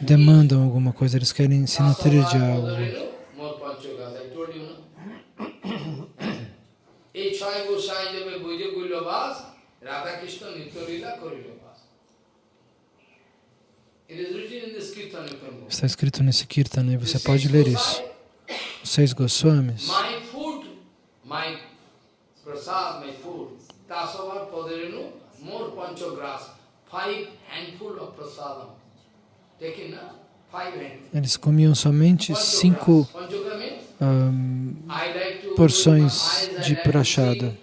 demandam alguma coisa, eles querem se nutrir de algo. Está escrito nesse Kirtana e você pode ler isso. Os seis Goswamis prasad, my food. Tasavar padarenu, more five handful of prasadam. Taken, na? Eles comiam somente cinco um, porções de prachada.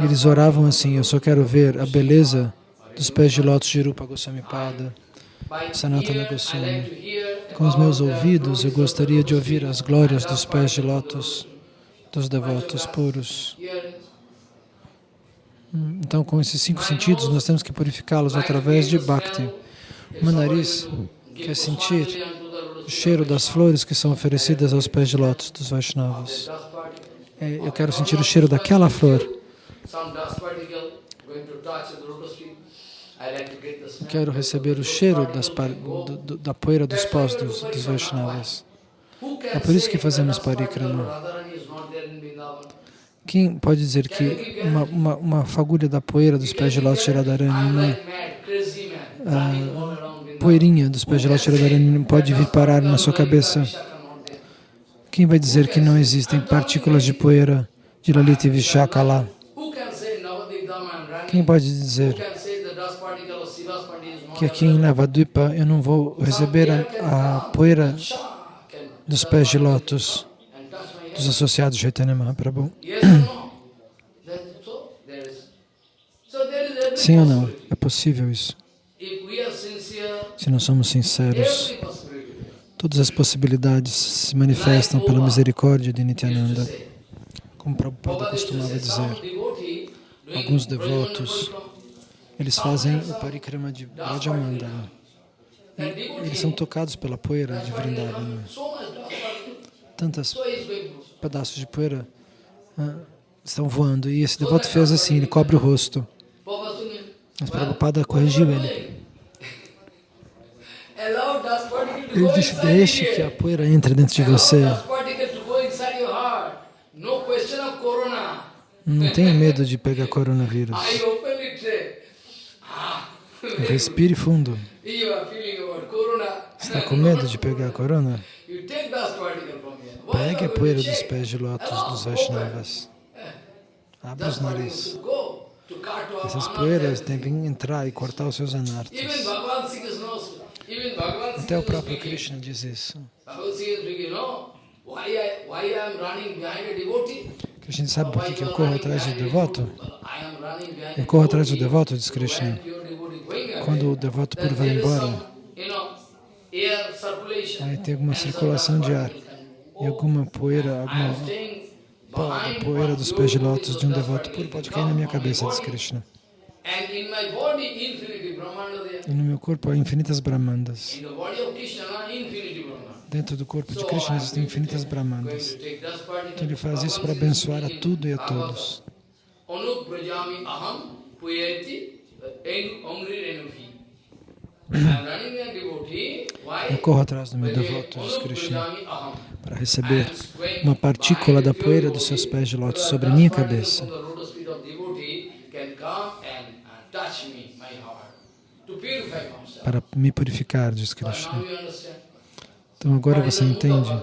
Eles oravam assim, eu só quero ver a beleza dos pés de lótus de Rupa Goswami Pada, Sanatana Goswami. Com os meus ouvidos, eu gostaria de ouvir as glórias dos pés de lótus dos devotos puros. Então, com esses cinco sentidos, nós temos que purificá-los através de Bhakti. Uma nariz quer sentir o cheiro das flores que são oferecidas aos pés de lótus dos Vaishnavas. É, eu quero sentir o cheiro daquela flor. Quero receber o cheiro das, do, da poeira dos pós dos, dos Vaishnavas. É por isso que fazemos parikrama. Quem pode dizer que uma, uma, uma fagulha da poeira dos pés de lótus de Radharani, uma a poeirinha dos pés de lótus de Radharani pode vir parar na sua cabeça? Quem vai dizer que não existem partículas de poeira de Lalita e Vishaka lá? Quem pode dizer que aqui em Navadvipa eu não vou receber a, a poeira dos pés de lótus dos associados de Chaitanya Mahaprabhu. Sim ou não? É possível isso. Se não somos sinceros, todas as possibilidades se manifestam pela misericórdia de Nityananda. Como Prabhupada costumava dizer, alguns devotos, eles fazem o parikrama de Rajamandala. Eles são tocados pela poeira de Vrindavana. Tantos pedaços de poeira ah, estão voando. E esse devoto fez assim, ele cobre o rosto. Mas Prabhupada corrigiu ele. Ele disse, deixe que a poeira entre dentro de você. Não tenha medo de pegar coronavírus. Respire fundo. Está com medo de pegar a corona? Pegue a poeira dos pés de lótus dos Vaishnavas. Abra os narizes. Essas poeiras devem entrar e cortar os seus anartas. Até o próprio Krishna diz isso. Krishna sabe por que eu corro atrás do devoto? Eu corro atrás do devoto, diz Krishna. Quando o devoto puro vai embora, aí tem alguma circulação de ar e alguma poeira, alguma poeira dos pés de lótus de um devoto puro pode cair na minha cabeça, diz Krishna. E no meu corpo há infinitas brahmandas. Dentro do corpo de Krishna existem infinitas brahmandas. Então ele faz isso para abençoar a tudo e a todos. Eu corro atrás do meu devoto, diz Krishna, para receber uma partícula da poeira dos seus pés de lótus sobre minha cabeça. Para me purificar, diz Krishna. Então agora você entende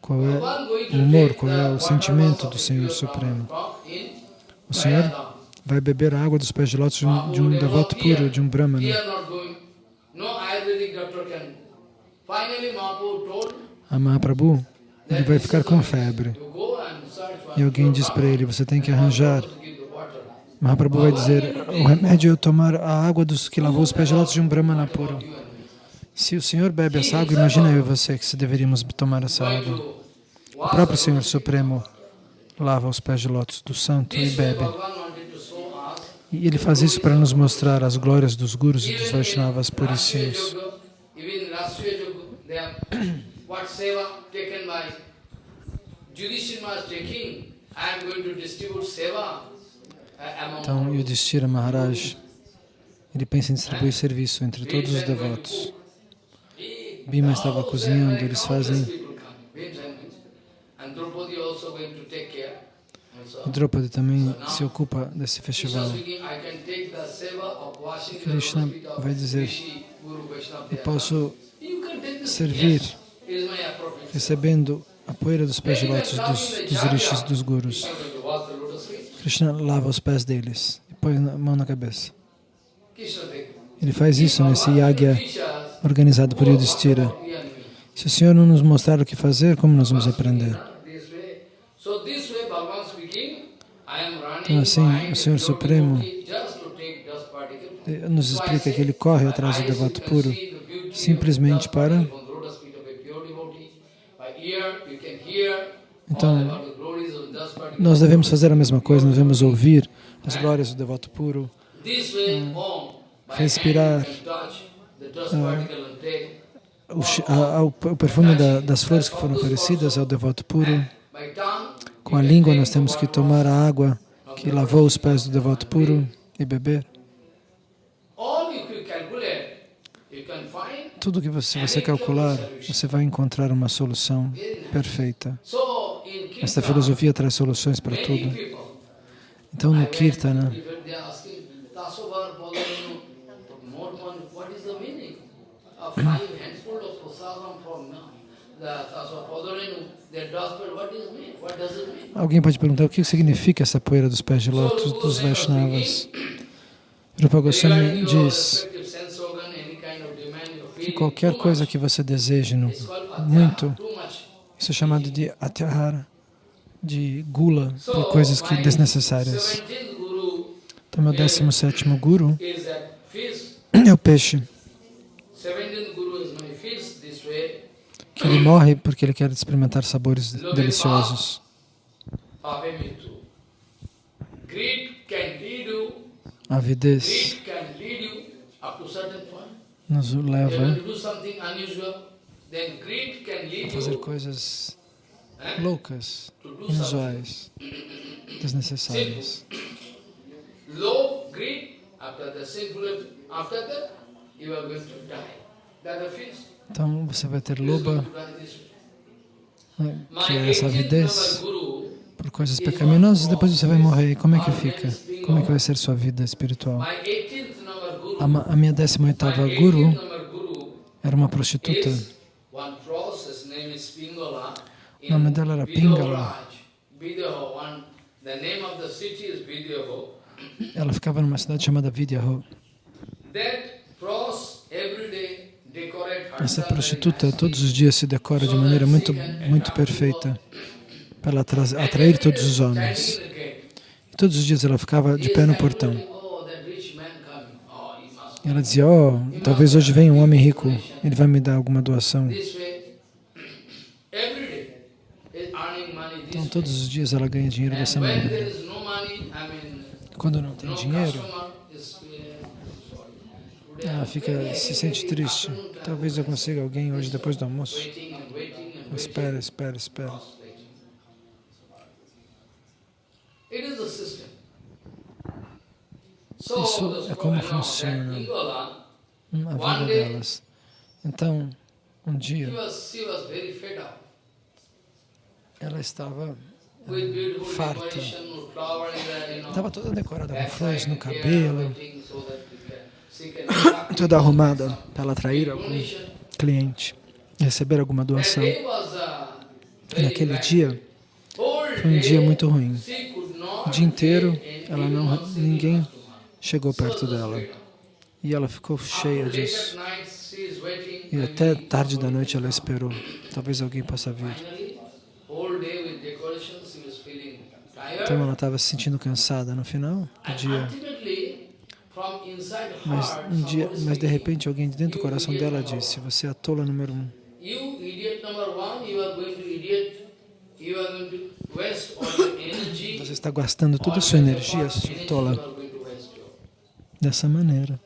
qual é o humor, qual é o sentimento do Senhor Supremo. O Senhor vai beber a água dos pés de lótus de um, de um devoto puro, de um brahmana. A Mahaprabhu, ele vai ficar com febre. E alguém diz para ele, você tem que arranjar. Mahaprabhu vai dizer, o remédio é tomar a água dos que lavou os pés de lótus de um brahmana puro. Se o Senhor bebe essa água, imagina eu e você que se deveríamos tomar essa água. O próprio Senhor Supremo lava os pés de lótus do santo e bebe. E ele faz isso para nos mostrar as glórias dos gurus e dos Vaishnavas puríssimos. Então, Yudhishthira Maharaj, ele pensa em distribuir serviço entre todos os devotos. Bima estava cozinhando, eles fazem... Draupadi também se ocupa desse festival. Krishna vai dizer, eu posso servir recebendo a poeira dos pés de lótus dos, dos rishis, dos gurus. Krishna lava os pés deles e põe a mão na cabeça. Ele faz isso nesse yagya organizado por Yudhishthira. Se o Senhor não nos mostrar o que fazer, como nós vamos aprender? Então assim, o Senhor Supremo nos explica que ele corre atrás do devoto puro simplesmente para... Então, nós devemos fazer a mesma coisa, devemos ouvir as glórias do devoto puro, respirar uh, o, o, perfume da, das flores que foram oferecidas ao devoto puro. Com a língua nós temos que tomar a água que lavou os pés do devoto puro e beber. Tudo que você, você calcular, você vai encontrar uma solução perfeita. Esta filosofia traz soluções para tudo. Então, no Kirtana, Alguém pode perguntar o que significa essa poeira dos pés de lótus dos Vaishnavas. Rupa Goswami diz que qualquer coisa que você deseje no, muito, isso é chamado de atyahara, de gula, por coisas que desnecessárias. Então, meu 17 Guru é o peixe. Ele morre porque ele quer experimentar sabores deliciosos. A avidez. Nos leva. A fazer coisas loucas, inusuais, desnecessárias. Então você vai ter loba, né, que é essa avidez por coisas pecaminosas, depois você vai morrer. E como é que fica? Como é que vai ser sua vida espiritual? A, minha 18ª Guru era uma prostituta. O nome dela era Pingala. Ela ficava numa cidade chamada Vidyaho. Essa prostituta todos os dias se decora de maneira muito, muito perfeita para atrair todos os homens. E todos os dias ela ficava de pé no portão. E ela dizia, oh, talvez hoje venha um homem rico, ele vai me dar alguma doação. Então, todos os dias ela ganha dinheiro dessa maneira. Quando não tem dinheiro, ela fica, se sente triste. Talvez eu consiga alguém hoje depois do almoço. Espera, espera, espera. Isso é como funciona a vida delas. Então, um dia, ela estava uh, farta, estava toda decorada com flores no cabelo, toda arrumada para ela atrair algum cliente, receber alguma doação. E naquele dia, foi um dia muito ruim. O dia inteiro, ela não, ninguém chegou perto dela. E ela ficou cheia disso. E até tarde da noite ela esperou. Talvez alguém possa vir. Então ela estava se sentindo cansada no final do dia. Mas, um dia, mas de repente alguém dentro do coração dela disse, você é a tola número um. Você está gastando toda a sua energia, sua tola dessa maneira.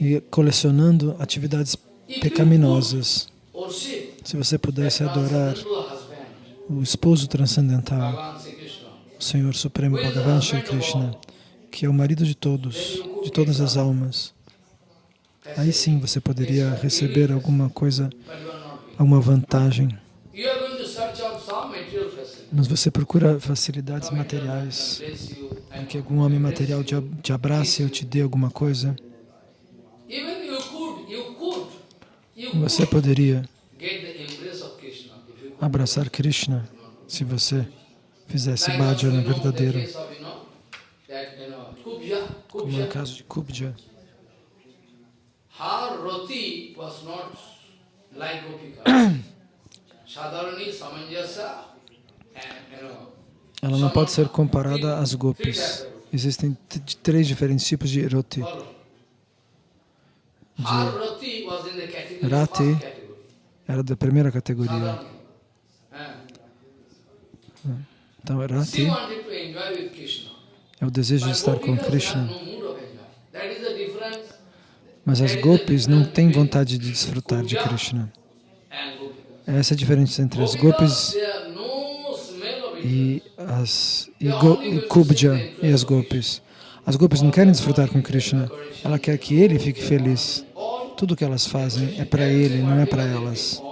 E colecionando atividades pecaminosas. Se você pudesse adorar o esposo transcendental, o Senhor Supremo Bhagavan Shri Krishna, que é o marido de todos, de todas as almas, aí sim você poderia receber alguma coisa, alguma vantagem. Mas você procura facilidades materiais, para que algum homem material te abrace ou te dê alguma coisa. Você poderia abraçar Krishna se você fizesse bhajana verdadeiro, como no caso de Kubja. Ela não pode ser comparada às gopis. Existem três diferentes tipos de roti. De rati era da primeira categoria. Então, rati é o desejo de estar com Krishna. Mas as gopis não têm vontade de desfrutar de Krishna. Essa é a diferença entre as gopis e as e, go, e Kubja e as gopis. As gopis não querem desfrutar com Krishna, ela quer que ele fique feliz. Tudo que elas fazem é para ele, não é para elas.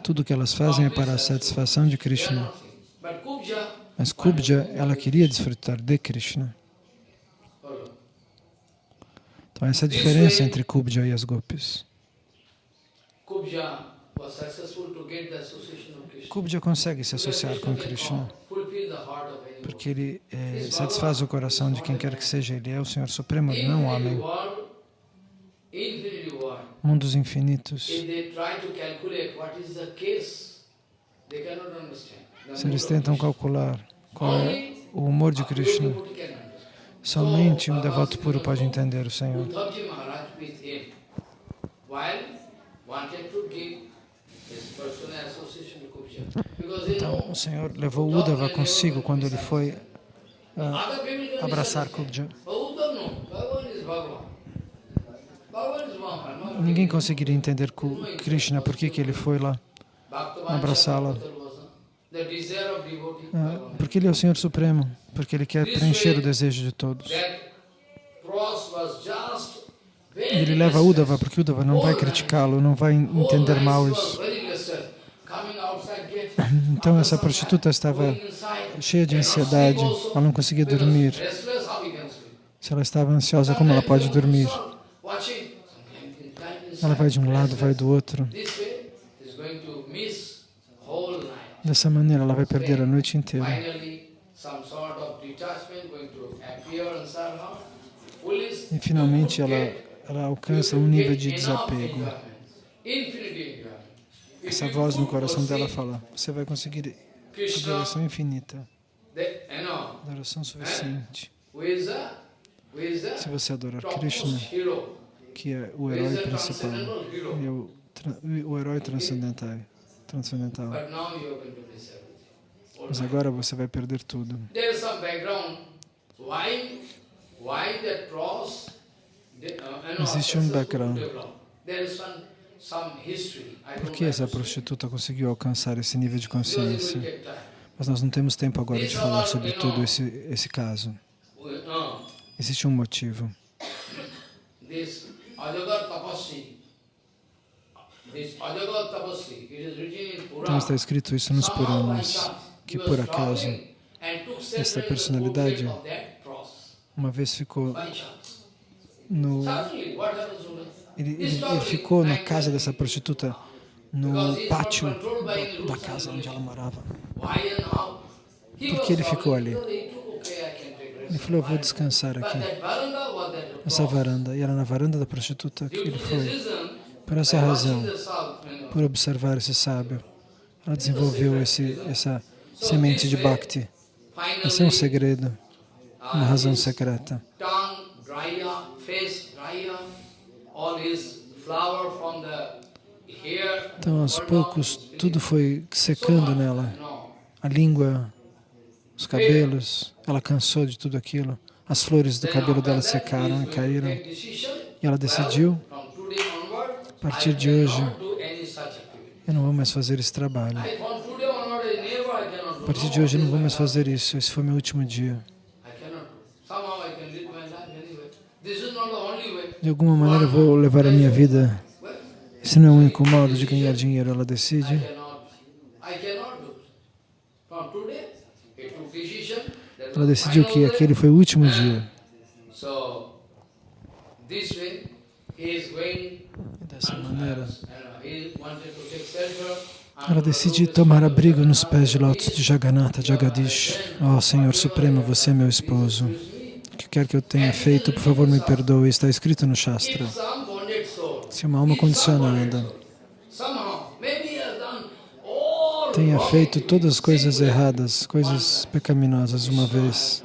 Tudo que elas fazem é para a satisfação de Krishna. Mas Kubja, ela queria desfrutar de Krishna. Então essa é a diferença entre Kubja e as gopis. Kubja consegue se associar com Krishna, porque ele é, satisfaz o coração de quem quer que seja. Ele é o Senhor Supremo, não o homem. mundos infinitos. Se eles tentam calcular qual é o humor de Krishna, somente um devoto puro pode entender o Senhor. Então, o Senhor levou Uddhava consigo quando ele foi can abraçar. Kubja. Ninguém conseguiria entender Krishna, por que ele foi lá. Abraçá-la. Porque ele é o Senhor Supremo, porque ele quer preencher o desejo de todos. E ele leva. Uddhava, porque Uddhava não vai criticá-lo, não vai entender mal isso. Então essa prostituta estava cheia de ansiedade, ela não conseguia dormir. Se ela estava ansiosa, como ela pode dormir? Ela vai de um lado, vai do outro. Dessa maneira, ela vai perder a noite inteira. E finalmente ela, ela alcança um nível de desapego. Essa voz no coração dela fala, você vai conseguir adoração infinita, adoração suficiente. Se você adorar Krishna, que é o herói principal, e é o, o herói transcendental, transcendental. Mas agora você vai perder tudo. Uh, Existe um background. Por que essa prostituta conseguiu alcançar esse nível de consciência? Mas nós não temos tempo agora de falar sobre todo esse, esse caso. Uh, Existe um motivo. this Ajagar Tapasvi, this Ajagar Tapasvi, it is written in Então está escrito isso nos Puranas, que por acaso, esta personalidade uma vez ficou no... Ele, ele- ele ficou na casa dessa prostituta, no pátio da, casa onde ela morava. Por que ele ficou ali? Ele falou, eu vou descansar aqui, nessa varanda. E era na varanda da prostituta que ele foi. Por essa razão, por observar esse sábio, ela desenvolveu esse, essa semente de Bhakti. Esse é um segredo, uma razão secreta. Então, aos poucos, tudo foi secando nela. A língua, os cabelos, ela cansou de tudo aquilo. As flores do cabelo dela secaram e caíram. E ela decidiu, well, from today onward, a partir de hoje, eu não vou mais fazer esse trabalho. A partir de hoje eu não vou mais fazer isso. Esse foi meu último dia. De alguma maneira eu vou levar a minha vida. Esse não é o único modo de ganhar dinheiro. Ela decide. Ela decidiu que aquele foi o último dia. This way, he is going. Dessa maneira, ela decide tomar abrigo nos pés de lótus de Jagannatha, Jagadish. Ó Senhor Supremo, você é meu esposo. O que quer que eu tenha feito, por favor, me perdoe. Está escrito no Shastra. Se uma alma condicionada tenha feito todas as coisas erradas, coisas pecaminosas uma vez,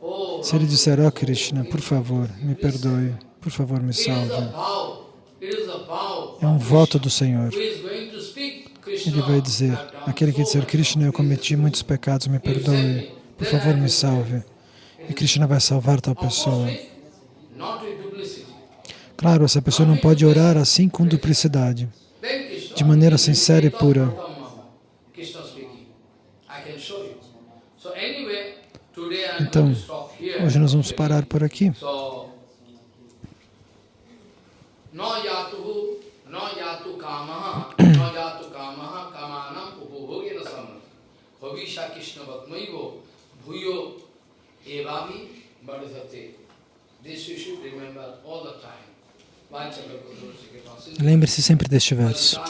Oh, se ele disser, ó Krishna, por favor, me perdoe, por favor, me salve. É um voto do Senhor. Ele vai dizer, aquele que dizer, Krishna, eu cometi muitos pecados, me perdoe, por favor, me salve. E Krishna vai salvar tal pessoa. Claro, essa pessoa não pode orar assim com duplicidade, de maneira sincera e pura. Então, hoje nós vamos parar por aqui. Lembre-se sempre deste verso.